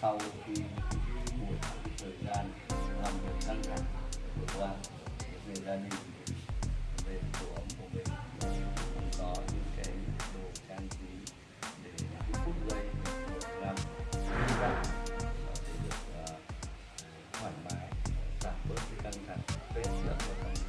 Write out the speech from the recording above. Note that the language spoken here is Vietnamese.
sau khi buổi thời gian làm việc căng thẳng vừa qua về gia đình về tổ ấm của mình cũng có những cái đồ trang trí để những phút giây được làm vui vẻ sẽ được uh, thoải mái giảm bớt cái căng thẳng stress rất là căng thẳng.